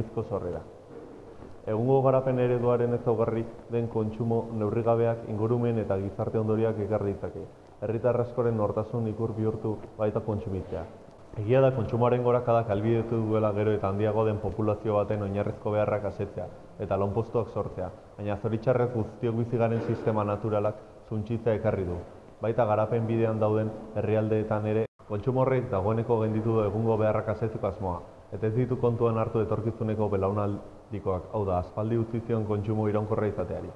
Bizko sorrera. Egungo garapen ereduaren ezaugarri den kontsumo neurrigabeak ingurumen eta gizarte ondorioak ekar ditzake. Herritar askoren nortasun ikur bihurtu baita kontsumitzea. Egia da kontsumoaren gorakadak albidetu duela gero eta handiago den populazio baten oinarrizko beharrak asetzea eta lanpostuak sortzea, baina zoritxarrez guztiok bizi garen sistema naturalak suntsitzea ekarri du. Baita garapen bidean dauden herrialdeetan ere kontsumo horrek dagoeneko genditu du egungo beharrak asetzeko asmoa, eta ez ditu kontuan hartu etorkizuneko belaunaldikoak, hau da, aspaldi utzi zion kontsumo iraunkorra izateari.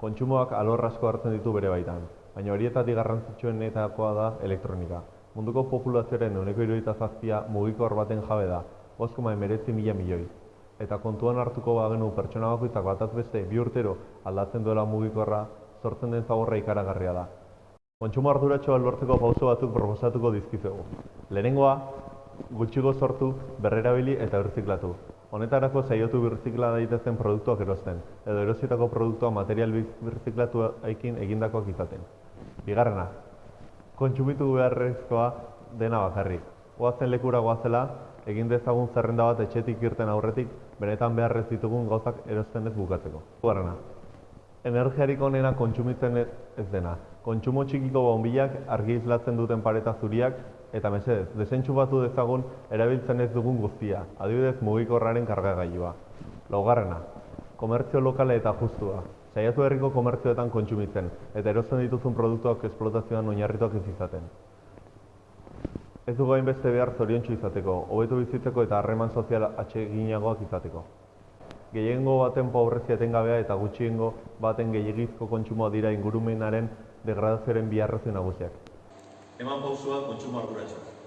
Kontsumoak alor asko hartzen ditu bere baitan, baina horietatik garrantzitsuenetakoa da elektronika. Munduko populazioaren ehuneko hirurogeita zazpia mugikor baten jabe da, 5,19 mila milioi. Eta kontuan hartuko bagenu pertsona bakoitzak bataz beste bi urtero aldatzen duela mugikorra, sortzen den zaborra ikaragarria da. Kontsumo arduratxoa lortzeko pauso batzuk proposatuko dizkizuegu. Lehenengoa, gutxigo sortu, berrerabili eta birziklatu. Honetarako saiotu birzikla daitezen produktuak erosten, edo erositako produktua material birziklatuekin egindakoak izaten. Bigarrena, kontsumitu beharrezkoa dena bakarrik. Goazen lekura goazela, egin dezagun zerrenda bat etxetik irten aurretik, benetan beharrez ditugun gauzak erosten ez bukatzeko. Bigarrena, energiarik onena kontsumitzen ez dena. Kontsumo txikiko bonbilak argi islatzen duten pareta zuriak eta mesedez, desentxu batu dezagun erabiltzen ez dugun guztia, adibidez mugikorraren kargagailua. Laugarrena, komertzio lokale eta justua. Saiatu herriko komertzioetan kontsumitzen, eta erosten dituzun produktuak esplotazioan oinarrituak ez izaten. Ez dugu hainbeste behar zoriontsu izateko, hobetu bizitzeko eta harreman sozial atseginagoak izateko. Gehiengo baten pobrezia etengabea eta gutxiengo baten gehiagizko kontsumoa dira ingurumenaren degradazioaren bi arrazoi nagusiak. Eman pausua kontsumo arduratsuak.